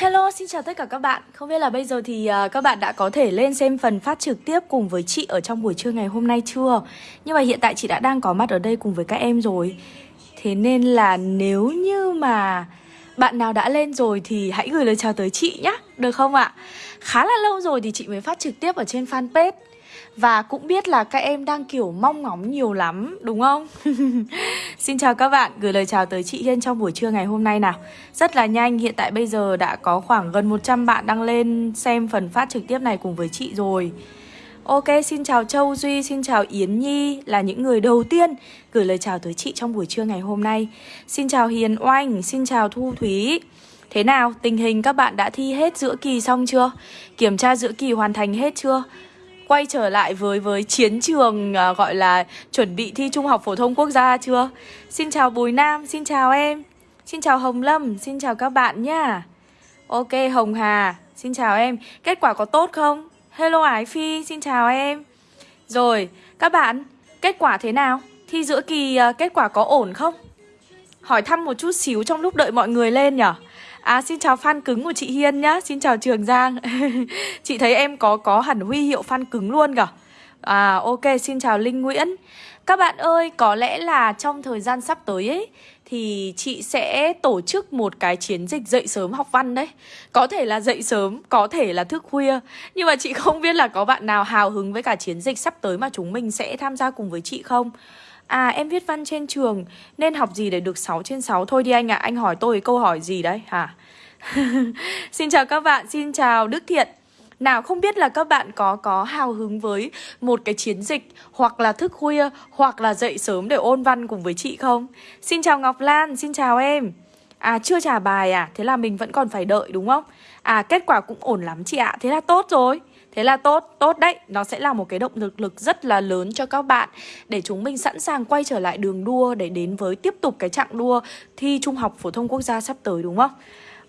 Hello, xin chào tất cả các bạn Không biết là bây giờ thì uh, các bạn đã có thể lên xem phần phát trực tiếp cùng với chị ở trong buổi trưa ngày hôm nay chưa? Nhưng mà hiện tại chị đã đang có mặt ở đây cùng với các em rồi Thế nên là nếu như mà bạn nào đã lên rồi thì hãy gửi lời chào tới chị nhé Được không ạ? Khá là lâu rồi thì chị mới phát trực tiếp ở trên fanpage và cũng biết là các em đang kiểu mong ngóng nhiều lắm đúng không? Xin chào các bạn, gửi lời chào tới chị Hiên trong buổi trưa ngày hôm nay nào Rất là nhanh, hiện tại bây giờ đã có khoảng gần 100 bạn đăng lên xem phần phát trực tiếp này cùng với chị rồi Ok, xin chào Châu Duy, xin chào Yến Nhi là những người đầu tiên gửi lời chào tới chị trong buổi trưa ngày hôm nay Xin chào Hiền Oanh, xin chào Thu Thúy Thế nào, tình hình các bạn đã thi hết giữa kỳ xong chưa? Kiểm tra giữa kỳ hoàn thành hết chưa? Quay trở lại với với chiến trường uh, gọi là chuẩn bị thi Trung học phổ thông quốc gia chưa? Xin chào Bùi Nam, xin chào em. Xin chào Hồng Lâm, xin chào các bạn nhá. Ok Hồng Hà, xin chào em. Kết quả có tốt không? Hello Ái Phi, xin chào em. Rồi, các bạn, kết quả thế nào? Thi giữa kỳ uh, kết quả có ổn không? Hỏi thăm một chút xíu trong lúc đợi mọi người lên nhở? À xin chào fan cứng của chị Hiên nhá. Xin chào Trường Giang. Chị thấy em có có hẳn huy hiệu fan cứng luôn cả À ok xin chào Linh Nguyễn. Các bạn ơi có lẽ là trong thời gian sắp tới ấy Thì chị sẽ tổ chức một cái chiến dịch dậy sớm học văn đấy. Có thể là dậy sớm, có thể là thức khuya. Nhưng mà chị không biết là có bạn nào hào hứng với cả chiến dịch sắp tới mà chúng mình sẽ tham gia cùng với chị không? À em viết văn trên trường Nên học gì để được 6 trên 6 Thôi đi anh ạ, à, anh hỏi tôi câu hỏi gì đấy hả Xin chào các bạn, xin chào Đức Thiện nào không biết là các bạn có có hào hứng với một cái chiến dịch hoặc là thức khuya hoặc là dậy sớm để ôn văn cùng với chị không? Xin chào Ngọc Lan, xin chào em. À chưa trả bài à? Thế là mình vẫn còn phải đợi đúng không? À kết quả cũng ổn lắm chị ạ. Thế là tốt rồi. Thế là tốt, tốt đấy. Nó sẽ là một cái động lực lực rất là lớn cho các bạn Để chúng mình sẵn sàng quay trở lại đường đua Để đến với tiếp tục cái chặng đua Thi Trung học Phổ thông Quốc gia sắp tới đúng không?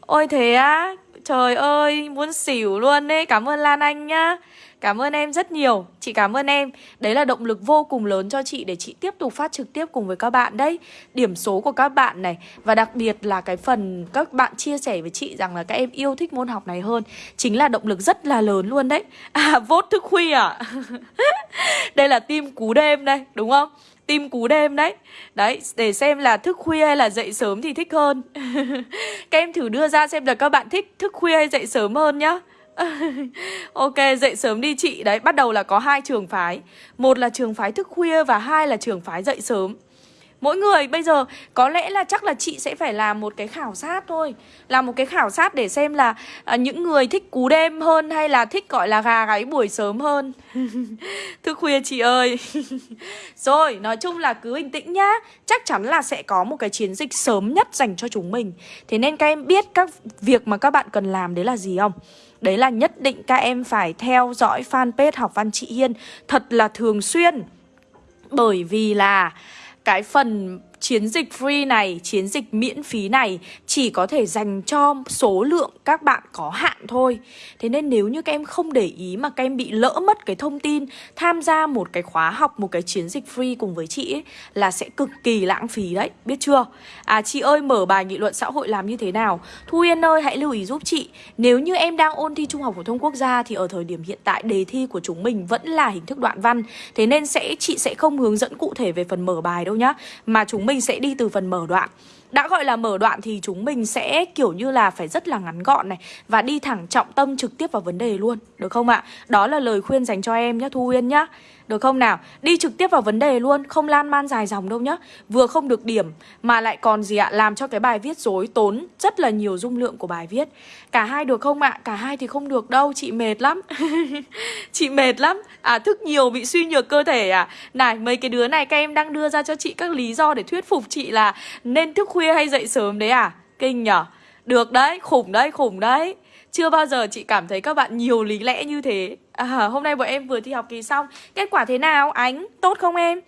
Ôi thế á Trời ơi, muốn xỉu luôn đấy Cảm ơn Lan Anh nhá. Cảm ơn em rất nhiều. Chị cảm ơn em. Đấy là động lực vô cùng lớn cho chị Để chị tiếp tục phát trực tiếp cùng với các bạn đấy. Điểm số của các bạn này Và đặc biệt là cái phần các bạn chia sẻ với chị Rằng là các em yêu thích môn học này hơn Chính là động lực rất là lớn luôn đấy. À, vốt thức khuya à Đây là tim cú đêm đây, đúng không? Tim cú đêm đấy. Đấy, để xem là thức khuya hay là dậy sớm thì thích hơn. Các em thử đưa ra xem là các bạn thích thức khuya hay dậy sớm hơn nhá. ok, dậy sớm đi chị. Đấy, bắt đầu là có hai trường phái. Một là trường phái thức khuya và hai là trường phái dậy sớm. Mỗi người bây giờ có lẽ là chắc là chị sẽ phải làm một cái khảo sát thôi. Làm một cái khảo sát để xem là à, những người thích cú đêm hơn hay là thích gọi là gà gáy buổi sớm hơn. Thức khuya chị ơi. Rồi, nói chung là cứ bình tĩnh nhá. Chắc chắn là sẽ có một cái chiến dịch sớm nhất dành cho chúng mình. Thế nên các em biết các việc mà các bạn cần làm đấy là gì không? Đấy là nhất định các em phải theo dõi fanpage học văn chị Hiên thật là thường xuyên. Bởi vì là cái phần chiến dịch free này, chiến dịch miễn phí này chỉ có thể dành cho số lượng các bạn có hạn thôi. Thế nên nếu như các em không để ý mà các em bị lỡ mất cái thông tin tham gia một cái khóa học, một cái chiến dịch free cùng với chị ấy là sẽ cực kỳ lãng phí đấy, biết chưa? À chị ơi mở bài nghị luận xã hội làm như thế nào? Thu Yên ơi hãy lưu ý giúp chị. Nếu như em đang ôn thi Trung học phổ thông quốc gia thì ở thời điểm hiện tại đề thi của chúng mình vẫn là hình thức đoạn văn. Thế nên sẽ chị sẽ không hướng dẫn cụ thể về phần mở bài đâu nhá, mà chúng mình mình sẽ đi từ phần mở đoạn đã gọi là mở đoạn thì chúng mình sẽ, kiểu như là, phải rất là ngắn gọn này Và đi thẳng trọng tâm trực tiếp vào vấn đề luôn, Được không ạ? Đó là lời khuyên dành cho em nhé Thu Uyên nhá được không nào? Đi trực tiếp vào vấn đề luôn, Không lan man dài dòng đâu nhá Vừa không được điểm Mà lại còn gì ạ? Làm cho cái bài viết rối tốn rất là nhiều dung lượng của bài viết Cả hai được không ạ? Cả hai thì không được đâu, Chị mệt lắm Chị mệt lắm À thức nhiều bị suy nhược cơ thể à Này, mấy cái đứa này các em đang đưa ra cho chị các lý do để thuyết phục chị là Nên thức khuya hay dậy sớm đấy à? Kinh nhở. Được đấy, khủng đấy, khủng đấy. Chưa bao giờ chị cảm thấy các bạn nhiều lý lẽ như thế. À, Hôm nay bọn em vừa thi học kỳ xong. Kết quả thế nào? Ánh, tốt không em?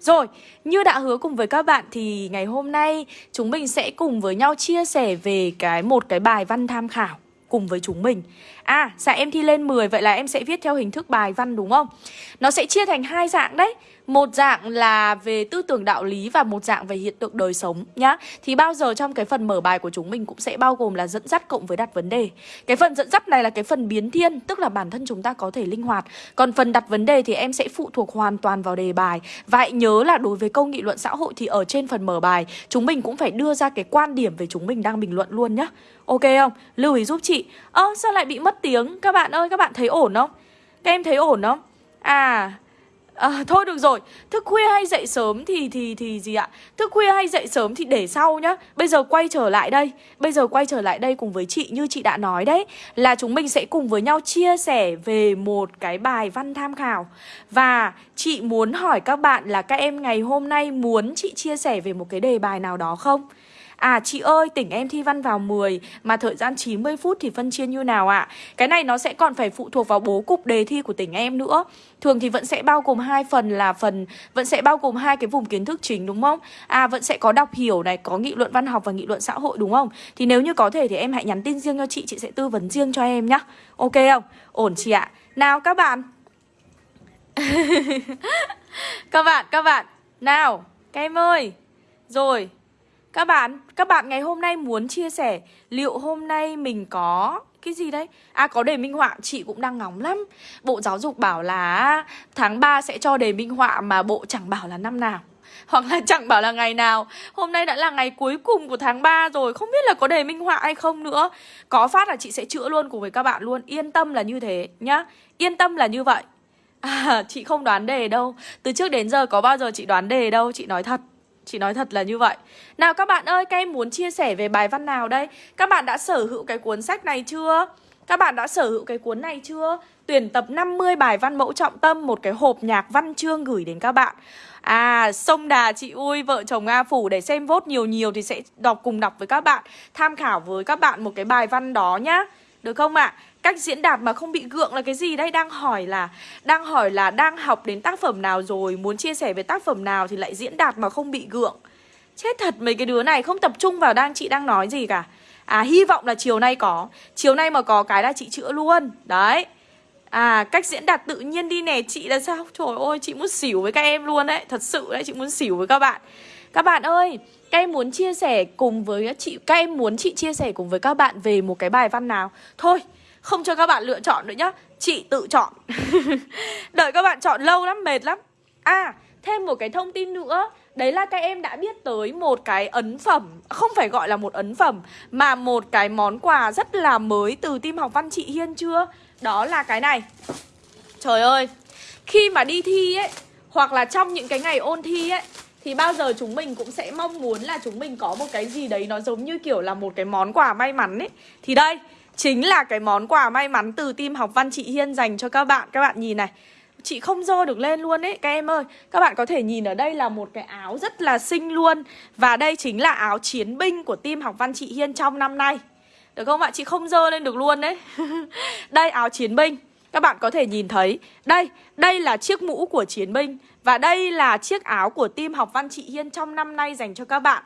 Rồi, như đã hứa cùng với các bạn thì ngày hôm nay chúng mình sẽ cùng với nhau chia sẻ về cái một cái bài văn tham khảo cùng với chúng mình. À, dạ em thi lên 10 Vậy là em sẽ viết theo hình thức bài văn đúng không? Nó sẽ chia thành hai dạng đấy một dạng là về tư tưởng đạo lý và một dạng về hiện tượng đời sống nhá. Thì bao giờ trong cái phần mở bài của chúng mình cũng sẽ bao gồm là dẫn dắt cộng với đặt vấn đề. Cái phần dẫn dắt này là cái phần biến thiên, tức là bản thân chúng ta có thể linh hoạt. Còn phần đặt vấn đề thì em sẽ phụ thuộc hoàn toàn vào đề bài. Và hãy nhớ là đối với câu nghị luận xã hội thì ở trên phần mở bài chúng mình cũng phải đưa ra cái quan điểm về chúng mình đang bình luận luôn nhá. Ok không? Lưu ý giúp chị. Ơ sao lại bị mất tiếng? Các bạn ơi, các bạn thấy ổn không? Các em thấy ổn không? À, À, thôi được rồi, thức khuya hay dậy sớm thì thì thì gì ạ? Thức khuya hay dậy sớm thì để sau nhá. Bây giờ quay trở lại đây, bây giờ quay trở lại đây cùng với chị như chị đã nói đấy là chúng mình sẽ cùng với nhau chia sẻ về một cái bài văn tham khảo. Và chị muốn hỏi các bạn là các em ngày hôm nay muốn chị chia sẻ về một cái đề bài nào đó không? À chị ơi, tỉnh em thi văn vào 10 Mà thời gian 90 phút thì phân chia như nào ạ? À? Cái này nó sẽ còn phải phụ thuộc vào bố cục đề thi của tỉnh em nữa. Thường thì vẫn sẽ bao gồm hai phần là phần, Vẫn sẽ bao gồm hai cái vùng kiến thức chính, đúng không? À vẫn sẽ có đọc hiểu này, Có nghị luận văn học và nghị luận xã hội, đúng không? Thì nếu như có thể thì em hãy nhắn tin riêng cho chị Chị sẽ tư vấn riêng cho em nhá. Ok không? Ổn chị ạ. Nào, các bạn. Các bạn các bạn. Nào, các em ơi. Rồi các bạn, các bạn ngày hôm nay muốn chia sẻ liệu hôm nay mình có cái gì đấy? À có đề minh họa, chị cũng đang ngóng lắm. Bộ giáo dục bảo là tháng 3 sẽ cho đề minh họa mà bộ chẳng bảo là năm nào. Hoặc là chẳng bảo là ngày nào Hôm nay đã là ngày cuối cùng của tháng 3 rồi Không biết là có đề minh họa hay không nữa Có phát là chị sẽ chữa luôn cùng với các bạn luôn Yên tâm là như thế nhá Yên tâm là như vậy À chị không đoán đề đâu Từ trước đến giờ có bao giờ chị đoán đề đâu Chị nói thật Chị nói thật là như vậy Nào các bạn ơi, các em muốn chia sẻ về bài văn nào đây? Các bạn đã sở hữu cái cuốn sách này chưa? Các bạn đã sở hữu cái cuốn này chưa? Tuyển tập 50 bài văn mẫu trọng tâm Một cái hộp nhạc văn chương gửi đến các bạn À, sông đà chị ui, vợ chồng A Phủ để xem vốt nhiều nhiều thì sẽ đọc cùng đọc với các bạn Tham khảo với các bạn một cái bài văn đó nhá Được không ạ? À? Cách diễn đạt mà không bị gượng là cái gì đây? Đang hỏi là, Đang hỏi là đang học đến tác phẩm nào rồi, Muốn chia sẻ về tác phẩm nào thì lại diễn đạt mà không bị gượng. Chết thật, mấy cái đứa này không tập trung vào đang, chị đang nói gì cả. À hy vọng là chiều nay có. Chiều nay mà có cái là chị chữa luôn. Đấy. À cách diễn đạt tự nhiên đi nè, Chị là sao? Trời ơi, chị muốn xỉu với các em luôn đấy. Thật sự đấy, chị muốn xỉu với các bạn. Các bạn ơi, Các em muốn chia sẻ cùng với chị, Các em muốn chị chia sẻ cùng với các bạn Về một cái bài văn nào? Thôi không cho các bạn lựa chọn nữa nhá. Chị tự chọn. Đợi các bạn chọn lâu lắm, mệt lắm. À, thêm một cái thông tin nữa. Đấy là các em đã biết tới một cái ấn phẩm. Không phải gọi là một ấn phẩm Mà một cái món quà rất là mới từ team học văn chị Hiên chưa? Đó là cái này. Trời ơi Khi mà đi thi ấy Hoặc là trong những cái ngày ôn thi ấy Thì bao giờ chúng mình cũng sẽ mong muốn là chúng mình có một cái gì đấy Nó giống như kiểu là một cái món quà may mắn ấy. Thì đây Chính là cái món quà may mắn từ team học văn chị Hiên dành cho các bạn. Các bạn nhìn này, Chị không dơ được lên luôn ấy, Các em ơi. Các bạn có thể nhìn ở đây là một cái áo rất là xinh luôn. Và đây chính là áo chiến binh của team học văn chị Hiên trong năm nay. Được không ạ? Chị không dơ lên được luôn đấy Đây, áo chiến binh. Các bạn có thể nhìn thấy Đây, đây là chiếc mũ của chiến binh Và đây là chiếc áo của team học văn chị Hiên trong năm nay dành cho các bạn.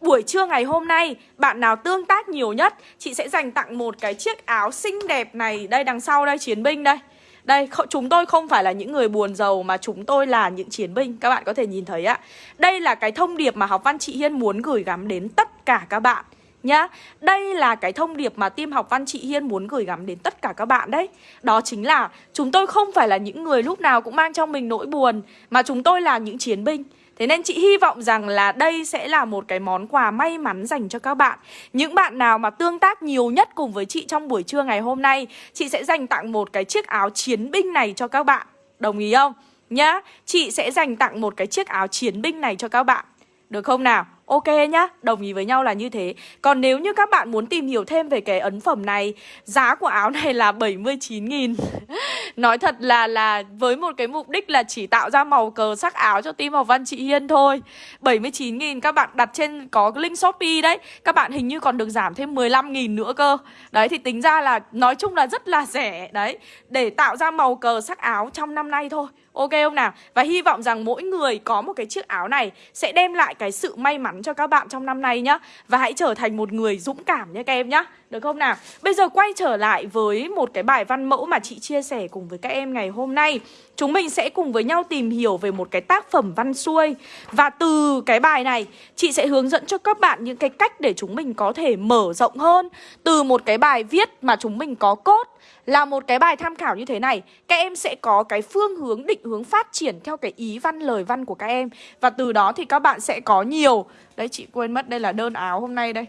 Buổi trưa ngày hôm nay, bạn nào tương tác nhiều nhất Chị sẽ dành tặng một cái chiếc áo xinh đẹp này Đây đằng sau đây, chiến binh đây. Đây, chúng tôi không phải là những người buồn giàu mà chúng tôi là những chiến binh Các bạn có thể nhìn thấy ạ. Đây là cái thông điệp mà học văn chị Hiên muốn gửi gắm đến tất cả các bạn nhá Đây là cái thông điệp mà team học văn chị Hiên muốn gửi gắm đến tất cả các bạn đấy. Đó chính là chúng tôi không phải là những người lúc nào cũng mang trong mình nỗi buồn Mà chúng tôi là những chiến binh. Thế nên chị hy vọng rằng là đây sẽ là một cái món quà may mắn dành cho các bạn. Những bạn nào mà tương tác nhiều nhất cùng với chị trong buổi trưa ngày hôm nay Chị sẽ dành tặng một cái chiếc áo chiến binh này cho các bạn. Đồng ý không? Nhá, chị sẽ dành tặng một cái chiếc áo chiến binh này cho các bạn. Được không nào? Ok nhá, đồng ý với nhau là như thế. Còn nếu như các bạn muốn tìm hiểu thêm về cái ấn phẩm này Giá của áo này là 79.000 Nói thật là là với một cái mục đích là chỉ tạo ra màu cờ sắc áo cho team học văn chị Hiên thôi. 79.000 các bạn đặt trên có link Shopee đấy. Các bạn hình như còn được giảm thêm 15.000 nữa cơ. Đấy thì tính ra là nói chung là rất là rẻ. Đấy, để tạo ra màu cờ sắc áo trong năm nay thôi. Ok không nào? Và hy vọng rằng mỗi người có một cái chiếc áo này sẽ đem lại cái sự may mắn cho các bạn trong năm nay nhá. Và hãy trở thành một người dũng cảm nhé các em nhá. Được không nào? Bây giờ quay trở lại với một cái bài văn mẫu mà chị chia sẻ cùng với các em ngày hôm nay. Chúng mình sẽ cùng với nhau tìm hiểu về một cái tác phẩm văn xuôi. Và từ cái bài này, chị sẽ hướng dẫn cho các bạn những cái cách để chúng mình có thể mở rộng hơn. Từ một cái bài viết mà chúng mình có cốt là một cái bài tham khảo như thế này Các em sẽ có cái phương hướng định hướng phát triển theo cái ý văn lời văn của các em. Và từ đó thì các bạn sẽ có nhiều. Đấy chị quên mất đây là đơn áo hôm nay đây.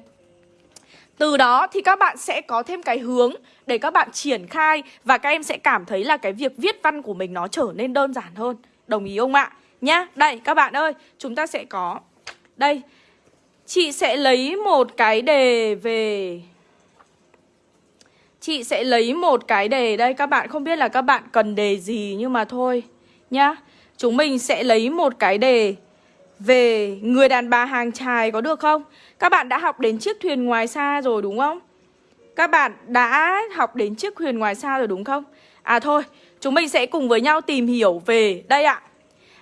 Từ đó thì các bạn sẽ có thêm cái hướng để các bạn triển khai Và các em sẽ cảm thấy là cái việc viết văn của mình nó trở nên đơn giản hơn. Đồng ý không ạ? Nhá, đây các bạn ơi, chúng ta sẽ có Đây, chị sẽ lấy một cái đề về Chị sẽ lấy một cái đề đây Các bạn không biết là các bạn cần đề gì Nhưng mà thôi nhá Chúng mình sẽ lấy một cái đề Về người đàn bà hàng trài có được không? Các bạn đã học đến chiếc thuyền ngoài xa rồi đúng không? Các bạn đã học đến chiếc thuyền ngoài xa rồi đúng không? À thôi, chúng mình sẽ cùng với nhau tìm hiểu về đây ạ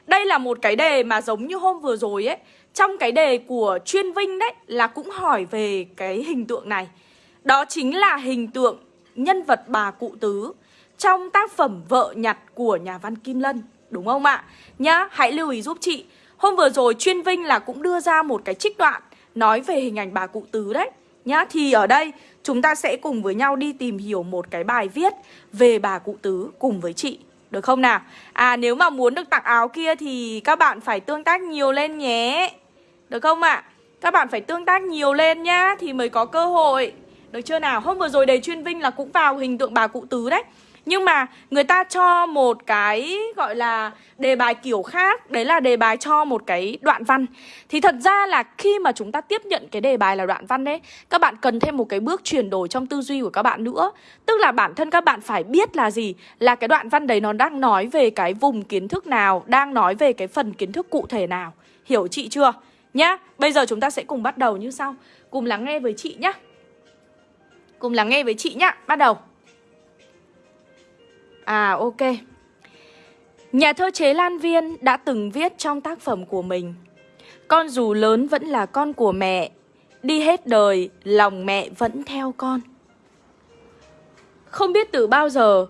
Đây là một cái đề mà giống như hôm vừa rồi ấy Trong cái đề của chuyên vinh đấy là cũng hỏi về cái hình tượng này Đó chính là hình tượng nhân vật bà cụ tứ trong tác phẩm Vợ nhặt của nhà văn Kim Lân. Đúng không ạ? Nhá, hãy lưu ý giúp chị. Hôm vừa rồi chuyên Vinh là cũng đưa ra một cái trích đoạn nói về hình ảnh bà cụ tứ đấy. Nhá, thì ở đây chúng ta sẽ cùng với nhau đi tìm hiểu một cái bài viết về bà cụ tứ cùng với chị. Được không nào? À nếu mà muốn được tặng áo kia thì các bạn phải tương tác nhiều lên nhé. Được không ạ? À? Các bạn phải tương tác nhiều lên nhá thì mới có cơ hội. Được chưa nào? Hôm vừa rồi đề chuyên vinh là cũng vào hình tượng bà cụ tứ đấy. Nhưng mà người ta cho một cái gọi là đề bài kiểu khác. Đấy là đề bài cho một cái đoạn văn. Thì thật ra là khi mà chúng ta tiếp nhận cái đề bài là đoạn văn đấy Các bạn cần thêm một cái bước chuyển đổi trong tư duy của các bạn nữa. Tức là bản thân các bạn phải biết là gì? Là cái đoạn văn đấy nó đang nói về cái vùng kiến thức nào Đang nói về cái phần kiến thức cụ thể nào. Hiểu chị chưa? Nhá, bây giờ chúng ta sẽ cùng bắt đầu như sau. Cùng lắng nghe với chị nhá. Cùng lắng nghe với chị nhá, Bắt đầu. À ok. Nhà thơ Chế Lan Viên đã từng viết trong tác phẩm của mình. Con dù lớn vẫn là con của mẹ, Đi hết đời, lòng mẹ vẫn theo con. Không biết từ bao giờ,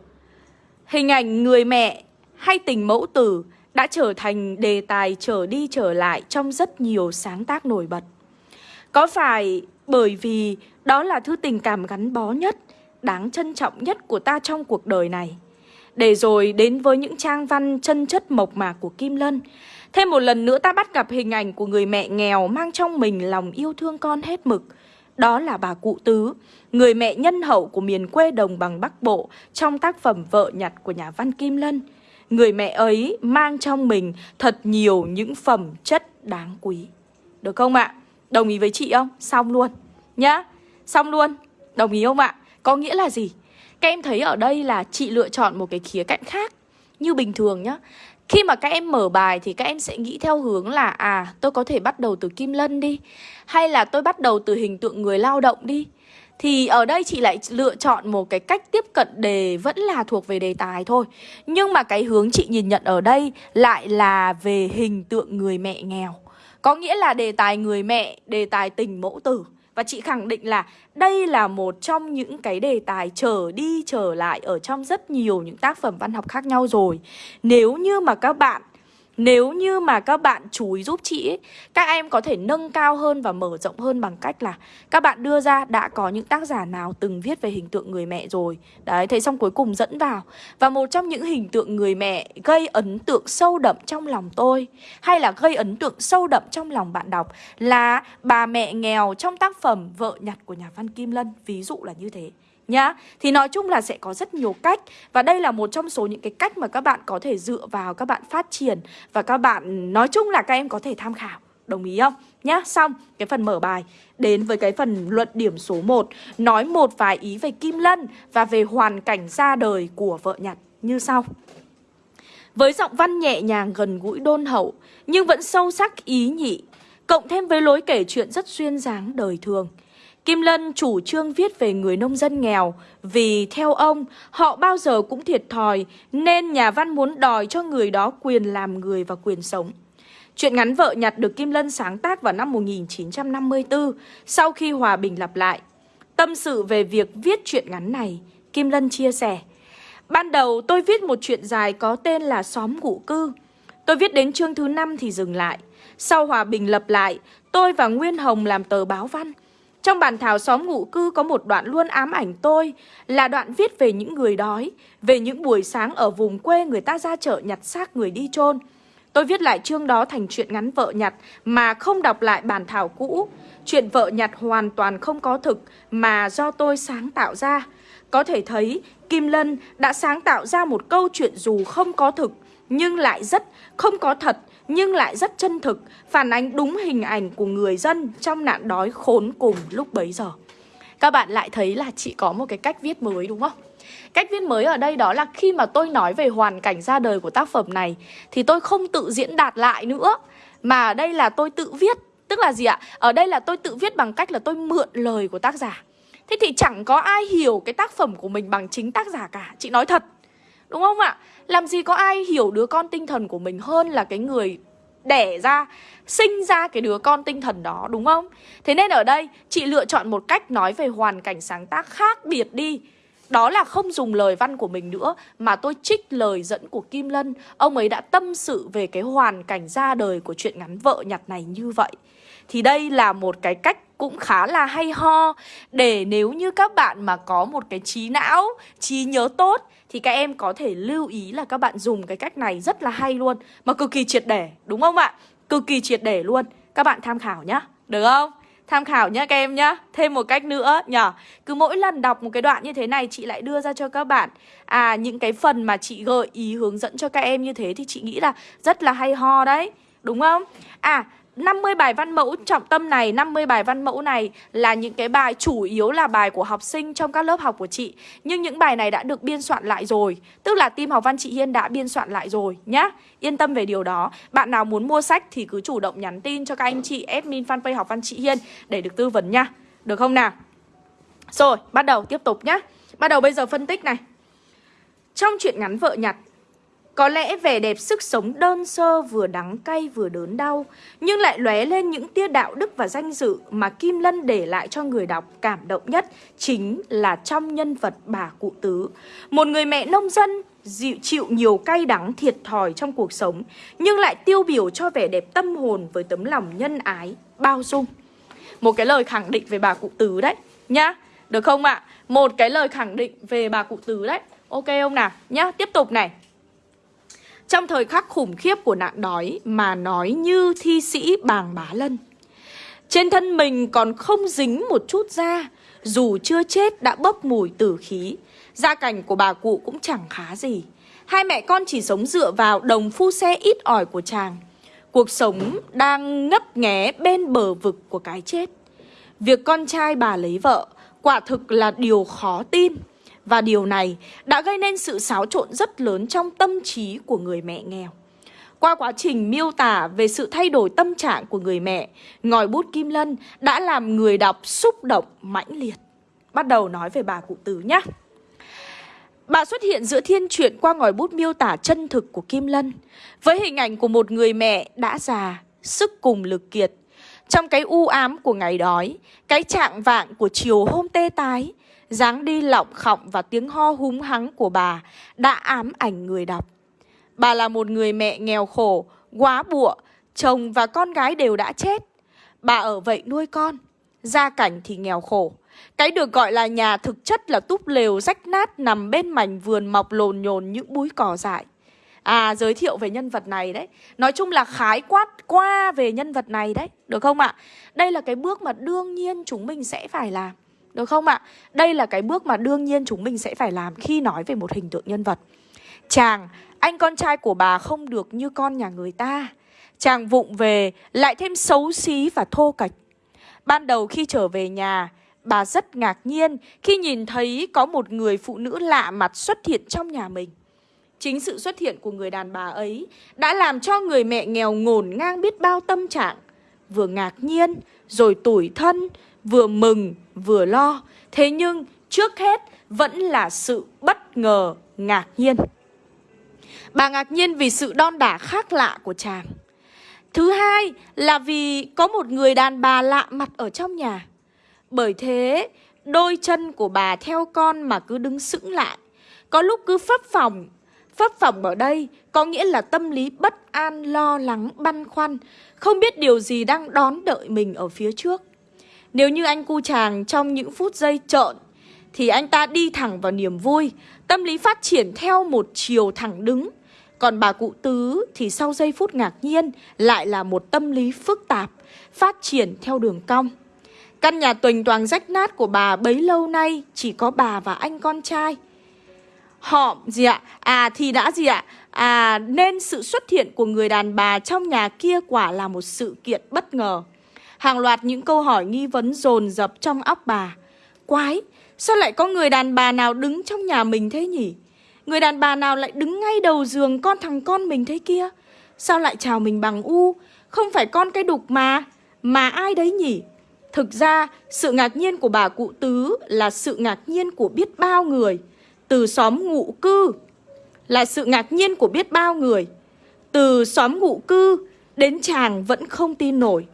Hình ảnh người mẹ hay tình mẫu tử đã trở thành đề tài trở đi trở lại trong rất nhiều sáng tác nổi bật. Có phải bởi vì đó là thứ tình cảm gắn bó nhất, đáng trân trọng nhất của ta trong cuộc đời này. Để rồi đến với những trang văn chân chất mộc mạc của Kim Lân. Thêm một lần nữa ta bắt gặp hình ảnh của người mẹ nghèo mang trong mình lòng yêu thương con hết mực. Đó là bà cụ Tứ, người mẹ nhân hậu của miền quê đồng bằng Bắc Bộ trong tác phẩm Vợ nhặt của nhà văn Kim Lân. Người mẹ ấy mang trong mình thật nhiều những phẩm chất đáng quý. Được không ạ? Đồng ý với chị không? Xong luôn. Nhá. Xong luôn. Đồng ý không ạ? Có nghĩa là gì? Các em thấy ở đây là chị lựa chọn một cái khía cạnh khác Như bình thường nhá Khi mà các em mở bài thì các em sẽ nghĩ theo hướng là À tôi có thể bắt đầu từ Kim Lân đi Hay là tôi bắt đầu từ hình tượng người lao động đi thì ở đây chị lại lựa chọn một cái cách tiếp cận đề vẫn là thuộc về đề tài thôi Nhưng mà cái hướng chị nhìn nhận ở đây lại là về hình tượng người mẹ nghèo Có nghĩa là đề tài người mẹ, đề tài tình mẫu tử và chị khẳng định là đây là một trong những cái đề tài trở đi trở lại ở trong rất nhiều những tác phẩm văn học khác nhau rồi. Nếu như mà các bạn nếu như mà các bạn chú ý giúp chị ấy, Các em có thể nâng cao hơn và mở rộng hơn bằng cách là Các bạn đưa ra đã có những tác giả nào từng viết về hình tượng người mẹ rồi. Đấy, thế xong cuối cùng dẫn vào. Và một trong những hình tượng người mẹ gây ấn tượng sâu đậm trong lòng tôi Hay là gây ấn tượng sâu đậm trong lòng bạn đọc Là bà mẹ nghèo trong tác phẩm Vợ nhặt của nhà văn Kim Lân. Ví dụ là như thế nhá. Thì nói chung là sẽ có rất nhiều cách. Và đây là một trong số những cái cách mà các bạn có thể dựa vào các bạn phát triển. Và các bạn nói chung là các em có thể tham khảo. Đồng ý không? Nhá, xong cái phần mở bài. Đến với cái phần luận điểm số 1 Nói một vài ý về Kim Lân Và về hoàn cảnh ra đời của vợ nhặt như sau. Với giọng văn nhẹ nhàng gần gũi đôn hậu Nhưng vẫn sâu sắc ý nhị Cộng thêm với lối kể chuyện rất xuyên dáng đời thường. Kim Lân chủ trương viết về người nông dân nghèo vì theo ông họ bao giờ cũng thiệt thòi nên nhà văn muốn đòi cho người đó quyền làm người và quyền sống. Chuyện ngắn vợ nhặt được Kim Lân sáng tác vào năm 1954 sau khi hòa bình lập lại. Tâm sự về việc viết chuyện ngắn này, Kim Lân chia sẻ Ban đầu tôi viết một chuyện dài có tên là Xóm Ngụ Cư. Tôi viết đến chương thứ 5 thì dừng lại. Sau hòa bình lập lại, tôi và Nguyên Hồng làm tờ báo văn. Trong bản thảo xóm ngụ cư có một đoạn luôn ám ảnh tôi là đoạn viết về những người đói, về những buổi sáng ở vùng quê người ta ra chợ nhặt xác người đi chôn. Tôi viết lại chương đó thành chuyện ngắn vợ nhặt mà không đọc lại bản thảo cũ. Chuyện vợ nhặt hoàn toàn không có thực mà do tôi sáng tạo ra. Có thể thấy Kim Lân đã sáng tạo ra một câu chuyện dù không có thực nhưng lại rất không có thật nhưng lại rất chân thực, phản ánh đúng hình ảnh của người dân trong nạn đói khốn cùng lúc bấy giờ. Các bạn lại thấy là chị có một cái cách viết mới đúng không? Cách viết mới ở đây đó là khi mà tôi nói về hoàn cảnh ra đời của tác phẩm này thì tôi không tự diễn đạt lại nữa mà ở đây là tôi tự viết. Tức là gì ạ? Ở đây là tôi tự viết bằng cách là tôi mượn lời của tác giả. Thế thì chẳng có ai hiểu cái tác phẩm của mình bằng chính tác giả cả. Chị nói thật. Đúng không ạ? Làm gì có ai hiểu đứa con tinh thần của mình hơn là cái người đẻ ra sinh ra cái đứa con tinh thần đó đúng không? Thế nên ở đây chị lựa chọn một cách nói về hoàn cảnh sáng tác khác biệt đi đó là không dùng lời văn của mình nữa Mà tôi trích lời dẫn của Kim Lân Ông ấy đã tâm sự về cái hoàn cảnh ra đời của chuyện ngắn vợ nhặt này như vậy Thì đây là một cái cách cũng khá là hay ho Để nếu như các bạn mà có một cái trí não, trí nhớ tốt thì các em có thể lưu ý là các bạn dùng cái cách này rất là hay luôn Mà cực kỳ triệt để, đúng không ạ? Cực kỳ triệt để luôn Các bạn tham khảo nhá, được không? Tham khảo nhé các em nhá Thêm một cách nữa nhở Cứ mỗi lần đọc một cái đoạn như thế này Chị lại đưa ra cho các bạn À những cái phần mà chị gợi ý hướng dẫn cho các em như thế Thì chị nghĩ là rất là hay ho đấy Đúng không? À 50 bài văn mẫu trọng tâm này, 50 bài văn mẫu này là những cái bài chủ yếu là bài của học sinh trong các lớp học của chị. Nhưng những bài này đã được biên soạn lại rồi, tức là team học văn chị Hiên đã biên soạn lại rồi nhá. Yên tâm về điều đó. Bạn nào muốn mua sách thì cứ chủ động nhắn tin cho các anh chị admin fanpage học văn chị Hiên để được tư vấn nhá. Được không nào? Rồi, bắt đầu tiếp tục nhá. Bắt đầu bây giờ phân tích này. Trong chuyện ngắn vợ nhặt có lẽ vẻ đẹp sức sống đơn sơ vừa đắng cay vừa đớn đau Nhưng lại lóe lên những tia đạo đức và danh dự Mà Kim Lân để lại cho người đọc cảm động nhất Chính là trong nhân vật bà cụ tứ Một người mẹ nông dân dịu chịu nhiều cay đắng thiệt thòi trong cuộc sống Nhưng lại tiêu biểu cho vẻ đẹp tâm hồn với tấm lòng nhân ái, bao dung Một cái lời khẳng định về bà cụ tứ đấy Nhá, được không ạ? À? Một cái lời khẳng định về bà cụ tứ đấy Ok không nào? Nhá, tiếp tục này trong thời khắc khủng khiếp của nạn đói mà nói như thi sĩ bàng bá lân. Trên thân mình còn không dính một chút da, dù chưa chết đã bốc mùi tử khí. Gia cảnh của bà cụ cũng chẳng khá gì. Hai mẹ con chỉ sống dựa vào đồng phu xe ít ỏi của chàng. Cuộc sống đang ngấp nghé bên bờ vực của cái chết. Việc con trai bà lấy vợ quả thực là điều khó tin. Và điều này đã gây nên sự xáo trộn rất lớn trong tâm trí của người mẹ nghèo. Qua quá trình miêu tả về sự thay đổi tâm trạng của người mẹ, ngòi bút Kim Lân đã làm người đọc xúc động mãnh liệt. Bắt đầu nói về bà cụ tử nhé. Bà xuất hiện giữa thiên truyện qua ngòi bút miêu tả chân thực của Kim Lân với hình ảnh của một người mẹ đã già, sức cùng lực kiệt. Trong cái u ám của ngày đói, cái trạng vạng của chiều hôm tê tái, dáng đi lọng khọng và tiếng ho húng hắng của bà đã ám ảnh người đọc. Bà là một người mẹ nghèo khổ, quá bụa, chồng và con gái đều đã chết. Bà ở vậy nuôi con, gia cảnh thì nghèo khổ. Cái được gọi là nhà thực chất là túp lều rách nát nằm bên mảnh vườn mọc lồn nhồn những búi cỏ dại. À, giới thiệu về nhân vật này đấy. Nói chung là khái quát qua về nhân vật này đấy. Được không ạ? Đây là cái bước mà đương nhiên chúng mình sẽ phải làm. Được không ạ? Đây là cái bước mà đương nhiên chúng mình sẽ phải làm khi nói về một hình tượng nhân vật. Chàng, anh con trai của bà không được như con nhà người ta. Chàng vụng về, lại thêm xấu xí và thô kệch. Ban đầu khi trở về nhà, bà rất ngạc nhiên khi nhìn thấy có một người phụ nữ lạ mặt xuất hiện trong nhà mình. Chính sự xuất hiện của người đàn bà ấy đã làm cho người mẹ nghèo ngổn ngang biết bao tâm trạng. Vừa ngạc nhiên, rồi tủi thân, vừa mừng vừa lo. Thế nhưng trước hết vẫn là sự bất ngờ, ngạc nhiên. Bà ngạc nhiên vì sự đon đả khác lạ của chàng. Thứ hai là vì có một người đàn bà lạ mặt ở trong nhà. Bởi thế, đôi chân của bà theo con mà cứ đứng sững lại. Có lúc cứ phấp phòng. Phấp phòng ở đây có nghĩa là tâm lý bất an, lo lắng, băn khoăn. Không biết điều gì đang đón đợi mình ở phía trước. Nếu như anh cu chàng trong những phút giây trợn thì anh ta đi thẳng vào niềm vui, tâm lý phát triển theo một chiều thẳng đứng. Còn bà cụ tứ thì sau giây phút ngạc nhiên lại là một tâm lý phức tạp, phát triển theo đường cong. Căn nhà tuỳnh toàn rách nát của bà bấy lâu nay chỉ có bà và anh con trai. Họ gì ạ? À thì đã gì ạ? À nên sự xuất hiện của người đàn bà trong nhà kia quả là một sự kiện bất ngờ. Hàng loạt những câu hỏi nghi vấn dồn dập trong óc bà. Quái, sao lại có người đàn bà nào đứng trong nhà mình thế nhỉ? Người đàn bà nào lại đứng ngay đầu giường con thằng con mình thế kia? Sao lại chào mình bằng u? Không phải con cái đục mà, mà ai đấy nhỉ? Thực ra, sự ngạc nhiên của bà cụ tứ là sự ngạc nhiên của biết bao người. Từ xóm ngụ cư là sự ngạc nhiên của biết bao người. Từ xóm ngụ cư đến chàng vẫn không tin nổi.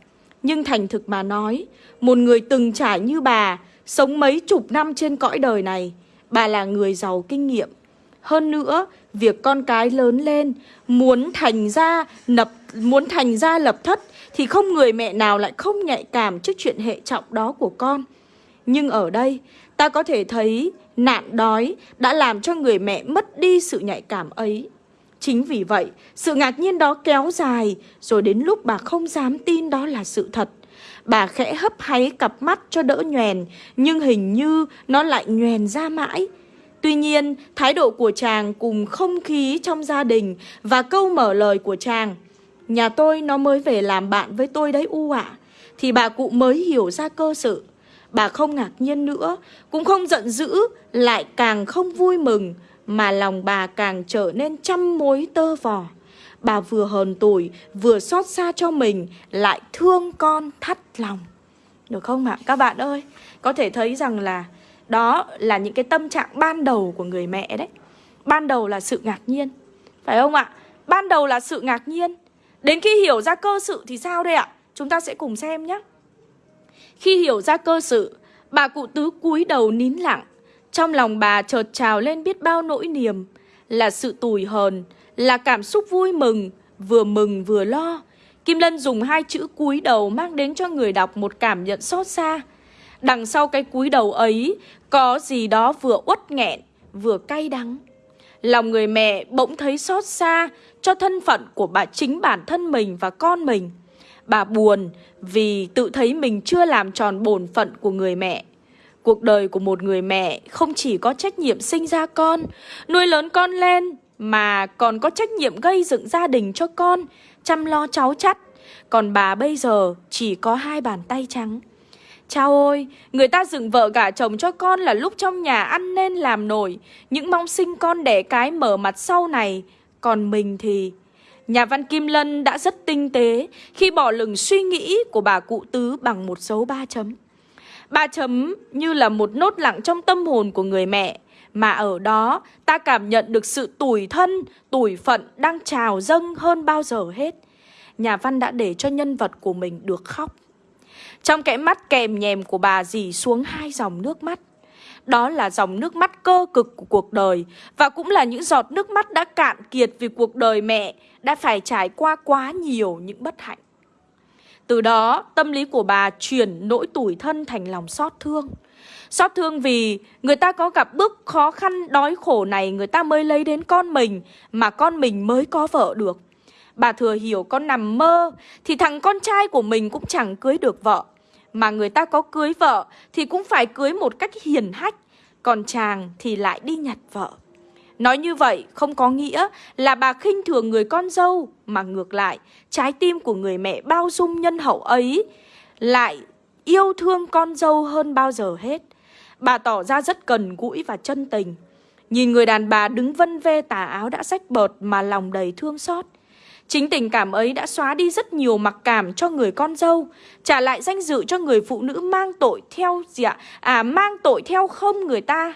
Nhưng thành thực mà nói, một người từng trải như bà, sống mấy chục năm trên cõi đời này, bà là người giàu kinh nghiệm. Hơn nữa, việc con cái lớn lên, muốn thành ra lập muốn thành ra lập thất thì không người mẹ nào lại không nhạy cảm trước chuyện hệ trọng đó của con. Nhưng ở đây, ta có thể thấy nạn đói đã làm cho người mẹ mất đi sự nhạy cảm ấy. Chính vì vậy, sự ngạc nhiên đó kéo dài, rồi đến lúc bà không dám tin đó là sự thật. Bà khẽ hấp háy cặp mắt cho đỡ nhoèn, nhưng hình như nó lại nhoèn ra mãi. Tuy nhiên, thái độ của chàng cùng không khí trong gia đình và câu mở lời của chàng Nhà tôi nó mới về làm bạn với tôi đấy u ạ Thì bà cụ mới hiểu ra cơ sự Bà không ngạc nhiên nữa Cũng không giận dữ Lại càng không vui mừng mà lòng bà càng trở nên trăm mối tơ vò. Bà vừa hờn tủi Vừa xót xa cho mình Lại thương con thắt lòng. Được không ạ? Các bạn ơi Có thể thấy rằng là Đó là những cái tâm trạng ban đầu của người mẹ đấy. Ban đầu là sự ngạc nhiên. Phải không ạ? Ban đầu là sự ngạc nhiên. Đến khi hiểu ra cơ sự thì sao đây ạ? Chúng ta sẽ cùng xem nhé. Khi hiểu ra cơ sự, bà cụ tứ cúi đầu nín lặng. Trong lòng bà chợt trào lên biết bao nỗi niềm, là sự tủi hờn, là cảm xúc vui mừng, vừa mừng vừa lo. Kim Lân dùng hai chữ cúi đầu mang đến cho người đọc một cảm nhận xót xa. Đằng sau cái cúi đầu ấy có gì đó vừa uất nghẹn, vừa cay đắng. Lòng người mẹ bỗng thấy xót xa cho thân phận của bà chính bản thân mình và con mình. Bà buồn vì tự thấy mình chưa làm tròn bổn phận của người mẹ. Cuộc đời của một người mẹ không chỉ có trách nhiệm sinh ra con, nuôi lớn con lên, mà còn có trách nhiệm gây dựng gia đình cho con, chăm lo cháu chắt. Còn bà bây giờ chỉ có hai bàn tay trắng. Chao ôi, người ta dựng vợ gả chồng cho con là lúc trong nhà ăn nên làm nổi. Những mong sinh con đẻ cái mở mặt sau này còn mình thì... Nhà văn Kim Lân đã rất tinh tế khi bỏ lửng suy nghĩ của bà cụ tứ bằng một dấu ba chấm. Ba chấm như là một nốt lặng trong tâm hồn của người mẹ, mà ở đó ta cảm nhận được sự tủi thân, tủi phận đang trào dâng hơn bao giờ hết. Nhà văn đã để cho nhân vật của mình được khóc. Trong cái mắt kèm nhèm của bà dì xuống hai dòng nước mắt. Đó là dòng nước mắt cơ cực của cuộc đời Và cũng là những giọt nước mắt đã cạn kiệt vì cuộc đời mẹ Đã phải trải qua quá nhiều những bất hạnh từ đó tâm lý của bà chuyển nỗi tủi thân thành lòng xót thương. Xót thương vì người ta có gặp bước khó khăn đói khổ này người ta mới lấy đến con mình Mà con mình mới có vợ được. Bà thừa hiểu con nằm mơ Thì thằng con trai của mình cũng chẳng cưới được vợ. Mà người ta có cưới vợ thì cũng phải cưới một cách hiền hách, còn chàng thì lại đi nhặt vợ. Nói như vậy không có nghĩa là bà khinh thường người con dâu, mà ngược lại, trái tim của người mẹ bao dung nhân hậu ấy lại yêu thương con dâu hơn bao giờ hết. Bà tỏ ra rất cần gũi và chân tình. Nhìn người đàn bà đứng vân vê tà áo đã rách bợt mà lòng đầy thương xót. Chính tình cảm ấy đã xóa đi rất nhiều mặc cảm cho người con dâu Trả lại danh dự cho người phụ nữ mang tội theo gì ạ? À mang tội theo không người ta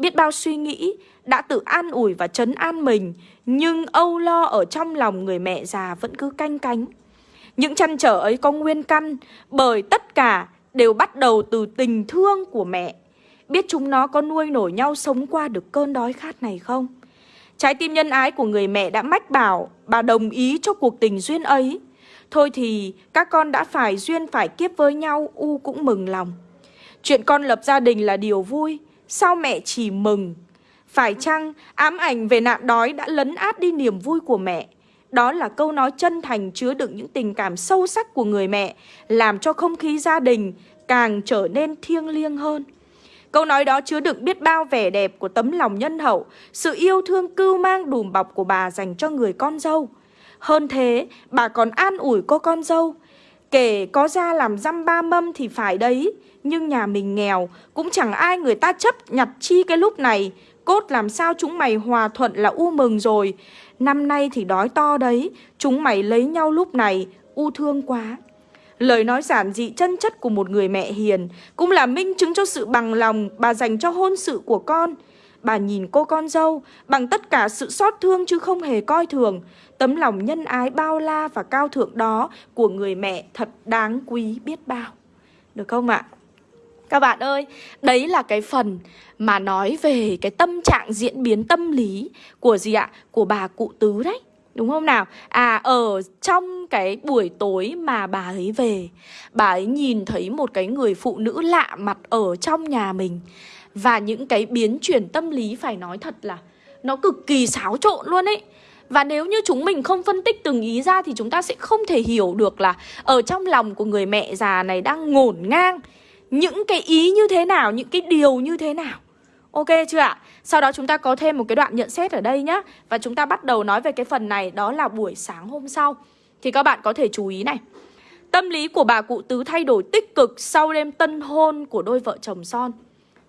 Biết bao suy nghĩ, đã tự an ủi và trấn an mình, Nhưng âu lo ở trong lòng người mẹ già vẫn cứ canh cánh. Những chăn trở ấy có nguyên căn, Bởi tất cả đều bắt đầu từ tình thương của mẹ. Biết chúng nó có nuôi nổi nhau sống qua được cơn đói khát này không? Trái tim nhân ái của người mẹ đã mách bảo, Bà đồng ý cho cuộc tình duyên ấy. Thôi thì, các con đã phải duyên phải kiếp với nhau, U cũng mừng lòng. Chuyện con lập gia đình là điều vui Sao mẹ chỉ mừng Phải chăng ám ảnh về nạn đói đã lấn át đi niềm vui của mẹ Đó là câu nói chân thành chứa đựng những tình cảm sâu sắc của người mẹ Làm cho không khí gia đình càng trở nên thiêng liêng hơn Câu nói đó chứa đựng biết bao vẻ đẹp của tấm lòng nhân hậu, sự yêu thương cưu mang đùm bọc của bà dành cho người con dâu. Hơn thế, bà còn an ủi cô con dâu. Kể có ra làm dăm ba mâm thì phải đấy, nhưng nhà mình nghèo, cũng chẳng ai người ta chấp nhặt chi cái lúc này. Cốt làm sao chúng mày hòa thuận là u mừng rồi. Năm nay thì đói to đấy, chúng mày lấy nhau lúc này, u thương quá. Lời nói giản dị chân chất của một người mẹ hiền cũng là minh chứng cho sự bằng lòng bà dành cho hôn sự của con. Bà nhìn cô con dâu bằng tất cả sự xót thương chứ không hề coi thường. Tấm lòng nhân ái bao la và cao thượng đó của người mẹ thật đáng quý biết bao. Được không ạ? Các bạn ơi, đấy là cái phần mà nói về cái tâm trạng diễn biến tâm lý của gì ạ? Của bà cụ tứ đấy. Đúng không nào? À ở trong cái buổi tối mà bà ấy về Bà ấy nhìn thấy một cái người phụ nữ lạ mặt ở trong nhà mình và những cái biến chuyển tâm lý phải nói thật là Nó cực kỳ xáo trộn luôn ấy. Và nếu như chúng mình không phân tích từng ý ra thì chúng ta sẽ không thể hiểu được là ở trong lòng của người mẹ già này đang ngổn ngang những cái ý như thế nào, những cái điều như thế nào. Ok chưa ạ? Sau đó chúng ta có thêm một cái đoạn nhận xét ở đây nhá. Và chúng ta bắt đầu nói về cái phần này Đó là buổi sáng hôm sau. Thì các bạn có thể chú ý này. Tâm lý của bà cụ tứ thay đổi tích cực Sau đêm tân hôn của đôi vợ chồng son.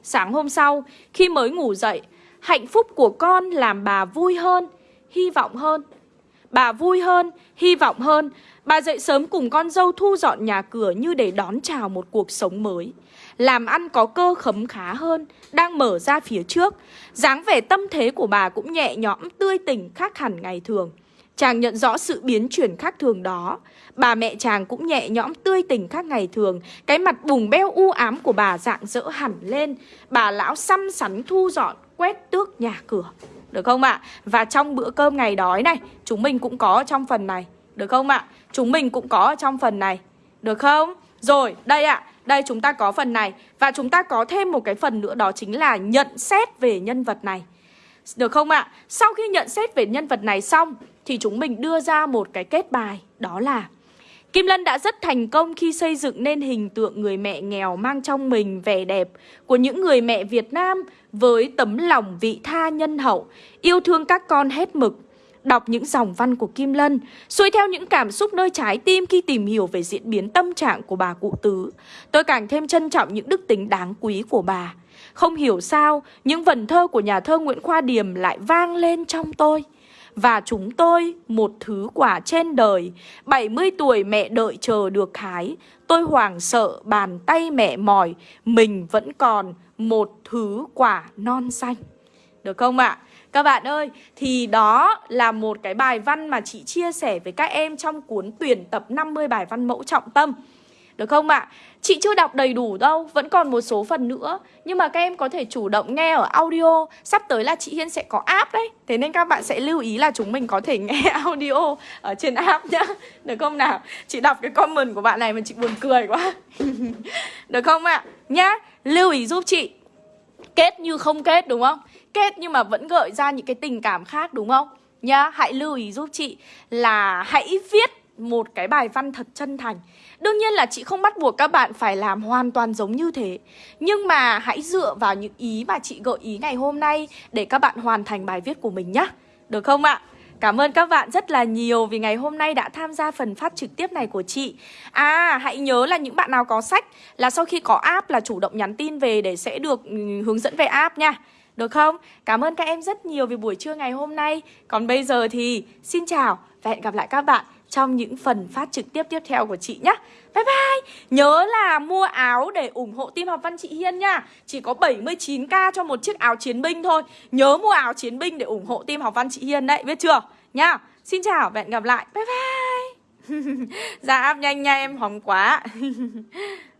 Sáng hôm sau Khi mới ngủ dậy Hạnh phúc của con làm bà vui hơn Hy vọng hơn Bà vui hơn, hy vọng hơn Bà dậy sớm cùng con dâu thu dọn nhà cửa Như để đón chào một cuộc sống mới làm ăn có cơ khấm khá hơn, đang mở ra phía trước. dáng vẻ tâm thế của bà cũng nhẹ nhõm, tươi tỉnh khác hẳn ngày thường. Chàng nhận rõ sự biến chuyển khác thường đó. Bà mẹ chàng cũng nhẹ nhõm tươi tỉnh khác ngày thường. Cái mặt bùng beo u ám của bà dạng dỡ hẳn lên. Bà lão xăm sắn thu dọn, quét tước nhà cửa. Được không ạ? Và trong bữa cơm ngày đói này, chúng mình cũng có trong phần này. Được không ạ? Chúng mình cũng có trong phần này. Được không? Rồi, đây ạ. Đây chúng ta có phần này Và chúng ta có thêm một cái phần nữa đó chính là nhận xét về nhân vật này Được không ạ? Sau khi nhận xét về nhân vật này xong thì chúng mình đưa ra một cái kết bài Đó là Kim Lân đã rất thành công khi xây dựng nên hình tượng người mẹ nghèo mang trong mình vẻ đẹp của những người mẹ Việt Nam với tấm lòng vị tha nhân hậu, yêu thương các con hết mực. Đọc những dòng văn của Kim Lân, xuôi theo những cảm xúc nơi trái tim khi tìm hiểu về diễn biến tâm trạng của bà cụ tứ. Tôi càng thêm trân trọng những đức tính đáng quý của bà. Không hiểu sao, những vần thơ của nhà thơ Nguyễn Khoa Điềm lại vang lên trong tôi. Và chúng tôi, một thứ quả trên đời, 70 tuổi mẹ đợi chờ được hái. Tôi hoảng sợ, bàn tay mẹ mỏi, mình vẫn còn một thứ quả non xanh. Được không ạ? À? Các bạn ơi, thì đó là một cái bài văn mà chị chia sẻ với các em trong cuốn tuyển tập 50 bài văn mẫu trọng tâm. Được không ạ? À? Chị chưa đọc đầy đủ đâu, vẫn còn một số phần nữa Nhưng mà các em có thể chủ động nghe ở audio Sắp tới là chị Hiên sẽ có app đấy Thế nên các bạn sẽ lưu ý là chúng mình có thể nghe audio ở trên app nhá Được không nào? Chị đọc cái comment của bạn này mà chị buồn cười quá Được không ạ? À? Nhá, lưu ý giúp chị Kết như không kết đúng không? kết nhưng mà vẫn gợi ra những cái tình cảm khác đúng không? Nhá, hãy lưu ý giúp chị là hãy viết một cái bài văn thật chân thành Đương nhiên là chị không bắt buộc các bạn phải làm hoàn toàn giống như thế. Nhưng mà hãy dựa vào những ý mà chị gợi ý ngày hôm nay Để các bạn hoàn thành bài viết của mình nhé Được không ạ? Cảm ơn các bạn rất là nhiều vì ngày hôm nay đã tham gia phần phát trực tiếp này của chị. À hãy nhớ là những bạn nào có sách là sau khi có app là chủ động nhắn tin về để sẽ được ừ, hướng dẫn về app nha. Được không? Cảm ơn các em rất nhiều vì buổi trưa ngày hôm nay. Còn bây giờ thì xin chào Và hẹn gặp lại các bạn trong những phần phát trực tiếp tiếp theo của chị nhé Bye bye. Nhớ là mua áo để ủng hộ team học văn chị Hiên nha. Chỉ có 79k cho một chiếc áo chiến binh thôi. Nhớ mua áo chiến binh để ủng hộ team học văn chị Hiên đấy, Biết chưa? Nha Xin chào, và hẹn gặp lại. Bye bye. Ra áp dạ, nhanh nha, em hóng quá.